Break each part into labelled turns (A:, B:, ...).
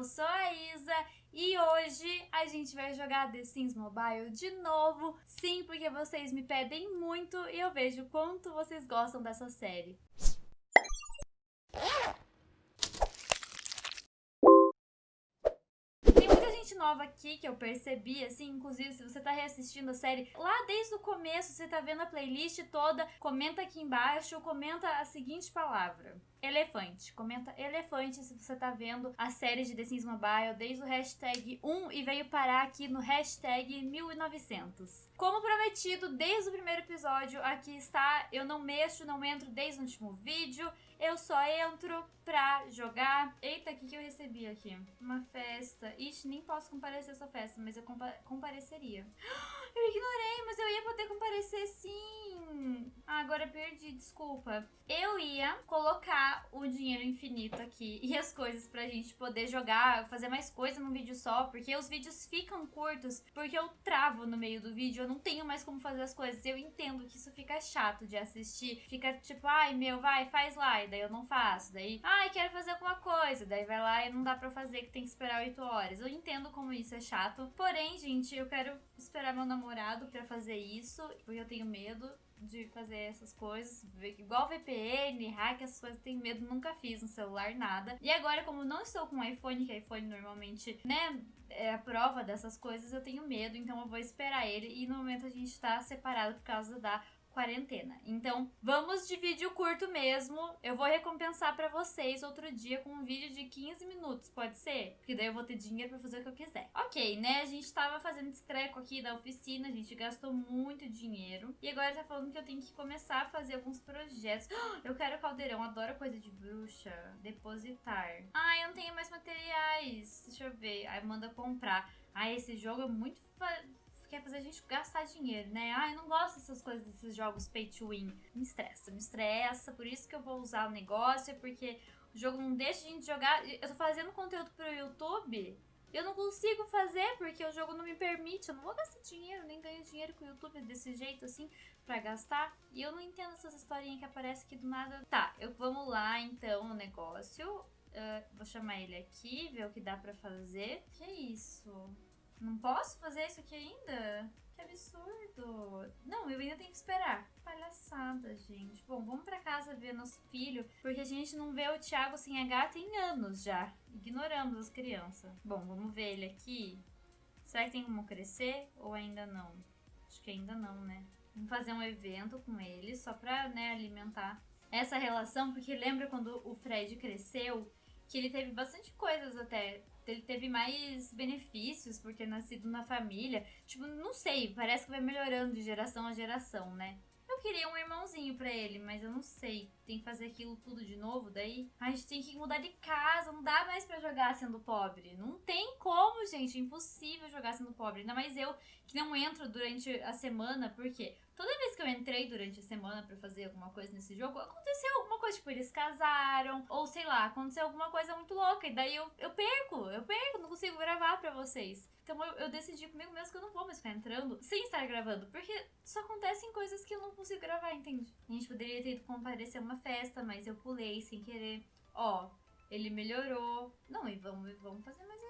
A: eu sou a Isa e hoje a gente vai jogar The Sims Mobile de novo. Sim, porque vocês me pedem muito e eu vejo quanto vocês gostam dessa série. nova aqui que eu percebi, assim, inclusive se você tá reassistindo a série lá desde o começo, você tá vendo a playlist toda, comenta aqui embaixo, comenta a seguinte palavra. Elefante. Comenta elefante se você tá vendo a série de The Sims Mobile desde o hashtag 1 e veio parar aqui no hashtag 1900. Como prometido, desde o primeiro episódio, aqui está, eu não mexo, não entro desde o último vídeo, eu só entro pra jogar. Eita, o que, que eu recebi aqui? Uma festa. Ixi, nem posso comparecer a essa festa, mas eu compa compareceria. Eu ignorei, mas eu ia poder comparecer sim. Ah, agora perdi, desculpa. Eu ia colocar o dinheiro infinito aqui e as coisas pra gente poder jogar, fazer mais coisa num vídeo só, porque os vídeos ficam curtos, porque eu travo no meio do vídeo, eu não tenho mais como fazer as coisas. Eu entendo que isso fica chato de assistir, fica tipo, ai meu, vai, faz lá, e daí eu não faço. Daí, ai, quero fazer alguma coisa, daí vai lá e não dá pra fazer, que tem que esperar 8 horas. Eu entendo como isso é chato, porém, gente, eu quero esperar meu namorado pra fazer isso, porque eu tenho medo de fazer essas coisas, igual VPN, hack, essas coisas, tenho medo, nunca fiz no celular, nada. E agora, como não estou com iPhone, que iPhone normalmente, né, é a prova dessas coisas, eu tenho medo, então eu vou esperar ele. E no momento a gente tá separado por causa da quarentena. Então, vamos de vídeo curto mesmo. Eu vou recompensar pra vocês outro dia com um vídeo de 15 minutos, pode ser? Porque daí eu vou ter dinheiro pra fazer o que eu quiser. Ok, né? A gente tava fazendo escreco aqui da oficina, a gente gastou muito dinheiro. E agora tá falando que eu tenho que começar a fazer alguns projetos. Eu quero caldeirão, adoro coisa de bruxa. Depositar. Ah, eu não tenho mais materiais. Deixa eu ver. Aí manda comprar. Ah, esse jogo é muito quer fazer a gente gastar dinheiro, né? Ah, eu não gosto dessas coisas, desses jogos pay to win. Me estressa, me estressa, por isso que eu vou usar o negócio, porque o jogo não deixa a gente jogar. Eu tô fazendo conteúdo pro YouTube, eu não consigo fazer porque o jogo não me permite. Eu não vou gastar dinheiro, nem ganho dinheiro com o YouTube desse jeito assim pra gastar. E eu não entendo essas historinhas que aparecem aqui do nada. Tá, eu, vamos lá então no negócio. Uh, vou chamar ele aqui, ver o que dá pra fazer. Que isso? Não posso fazer isso aqui ainda? Que absurdo. Não, eu ainda tenho que esperar. Palhaçada, gente. Bom, vamos pra casa ver nosso filho, porque a gente não vê o Thiago sem H tem anos já. Ignoramos as crianças. Bom, vamos ver ele aqui. Será que tem como crescer ou ainda não? Acho que ainda não, né? Vamos fazer um evento com ele só pra, né, alimentar essa relação, porque lembra quando o Fred cresceu, que ele teve bastante coisas até ele teve mais benefícios por ter nascido na família. Tipo, não sei, parece que vai melhorando de geração a geração, né? Eu queria um irmãozinho pra ele, mas eu não sei. Tem que fazer aquilo tudo de novo, daí a gente tem que mudar de casa. Não dá mais pra jogar sendo pobre. Não tem como, gente. É impossível jogar sendo pobre. Ainda mais eu que não entro durante a semana, porque toda vez que eu entrei durante a semana para fazer alguma coisa nesse jogo, aconteceu tipo, eles casaram, ou sei lá, aconteceu alguma coisa muito louca, e daí eu, eu perco, eu perco, não consigo gravar para vocês. Então eu, eu, decidi comigo mesmo que eu não vou mais ficar entrando sem estar gravando, porque só acontecem coisas que eu não consigo gravar, entende? A gente poderia ter ido comparecer a uma festa, mas eu pulei sem querer. Ó, ele melhorou. Não, e vamos, vamos fazer mais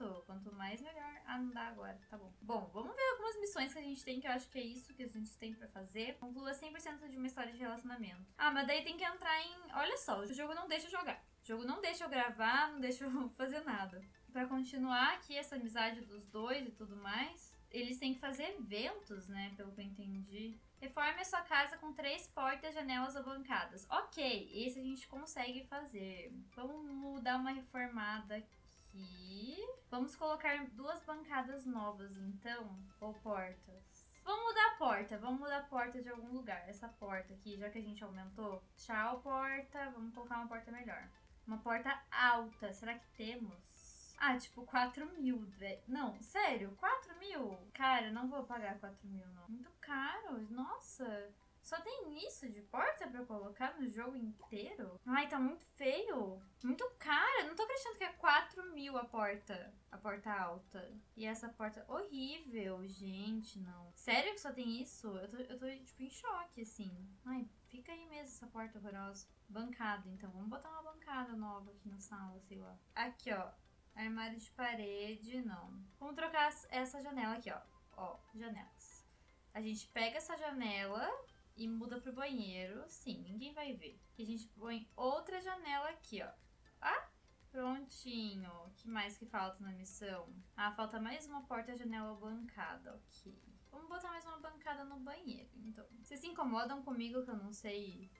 A: evento. Quanto mais, melhor. Ah, não dá agora. Tá bom. Bom, vamos ver algumas missões que a gente tem, que eu acho que é isso que a gente tem pra fazer. Conclua 100% de uma história de relacionamento. Ah, mas daí tem que entrar em... Olha só, o jogo não deixa eu jogar. O jogo não deixa eu gravar, não deixa eu fazer nada para continuar aqui essa amizade dos dois e tudo mais, eles têm que fazer eventos, né? Pelo que eu entendi. Reforme a sua casa com três portas, janelas ou bancadas. Ok, esse a gente consegue fazer. Vamos dar uma reformada aqui. Vamos colocar duas bancadas novas, então. Ou portas. Vamos mudar a porta. Vamos mudar a porta de algum lugar. Essa porta aqui, já que a gente aumentou. Tchau, porta. Vamos colocar uma porta melhor. Uma porta alta. Será que temos? Ah, tipo, 4 mil, velho. Não, sério, 4 mil? Cara, não vou pagar 4 mil, não. Muito caro, nossa. Só tem isso de porta pra colocar no jogo inteiro? Ai, tá muito feio. Muito cara. Não tô acreditando que é 4 mil a porta. A porta alta. E essa porta horrível, gente, não. Sério que só tem isso? Eu tô, eu tô tipo, em choque, assim. Ai, fica aí mesmo essa porta horrorosa. Bancada, então. Vamos botar uma bancada nova aqui na sala, sei lá. Aqui, ó Armário de parede, não. Vamos trocar essa janela aqui, ó. Ó, janelas. A gente pega essa janela e muda pro banheiro. Sim, ninguém vai ver. E a gente põe outra janela aqui, ó. Ah, prontinho. O que mais que falta na missão? Ah, falta mais uma porta-janela bancada, ok. Vamos botar mais uma bancada no banheiro, então. Vocês se incomodam comigo que eu não sei...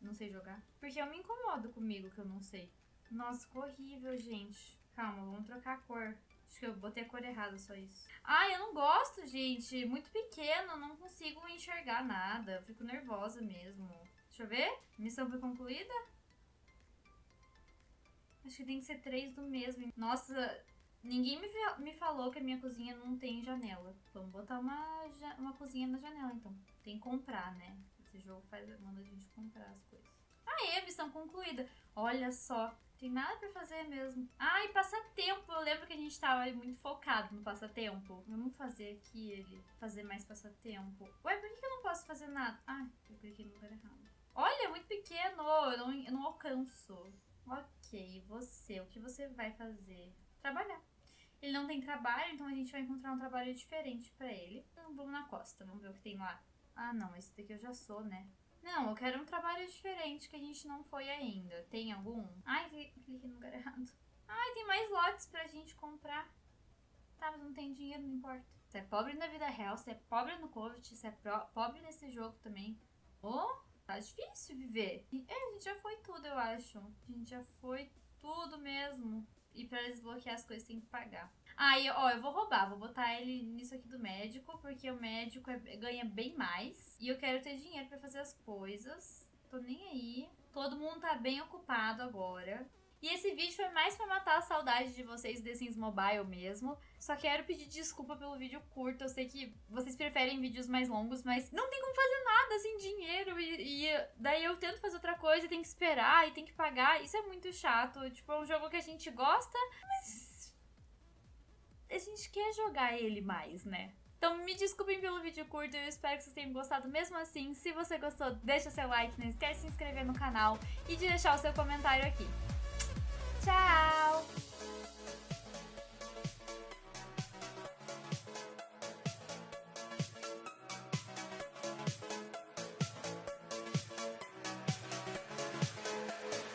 A: Não sei jogar? Porque eu me incomodo comigo que eu não sei. Nossa, que horrível, gente. Calma, vamos trocar a cor. Acho que eu botei a cor errada, só isso. Ai, eu não gosto, gente. Muito pequeno, não consigo enxergar nada. Eu fico nervosa mesmo. Deixa eu ver. Missão foi concluída? Acho que tem que ser três do mesmo. Nossa, ninguém me, me falou que a minha cozinha não tem janela. Vamos botar uma, uma cozinha na janela, então. Tem que comprar, né? Esse jogo faz, manda a gente comprar as coisas. Aê, missão concluída. Olha só, tem nada pra fazer mesmo. Ah, e passatempo. Eu lembro que a gente tava muito focado no passatempo. Vamos fazer aqui ele. Fazer mais passatempo. Ué, por que eu não posso fazer nada? Ah, eu cliquei no lugar errado. Olha, é muito pequeno. Eu não, eu não alcanço. Ok, você. O que você vai fazer? Trabalhar. Ele não tem trabalho, então a gente vai encontrar um trabalho diferente pra ele. Então vamos na costa. Vamos ver o que tem lá. Ah, não. Esse daqui eu já sou, né? Não, eu quero um trabalho diferente que a gente não foi ainda. Tem algum? Ai, cliquei no lugar errado. Ai, tem mais lotes pra gente comprar. Tá, mas não tem dinheiro, não importa. Você é pobre na vida real, você é pobre no COVID, você é pobre nesse jogo também. Oh, tá difícil viver. É, a gente já foi tudo, eu acho. A gente já foi tudo mesmo. E pra desbloquear as coisas tem que pagar. Aí, ó, eu vou roubar, vou botar ele nisso aqui do médico, porque o médico é, ganha bem mais. E eu quero ter dinheiro para fazer as coisas. Tô nem aí. Todo mundo tá bem ocupado agora. E esse vídeo foi mais pra matar a saudade de vocês The Sims Mobile mesmo. Só quero pedir desculpa pelo vídeo curto. Eu sei que vocês preferem vídeos mais longos, mas não tem como fazer nada sem dinheiro. E, e daí eu tento fazer outra coisa tem que esperar e tem que pagar. Isso é muito chato. Tipo, é um jogo que a gente gosta, mas a gente quer jogar ele mais, né? Então me desculpem pelo vídeo curto, eu espero que vocês tenham gostado mesmo assim. Se você gostou, deixa seu like, não esquece de se inscrever no canal e de deixar o seu comentário aqui.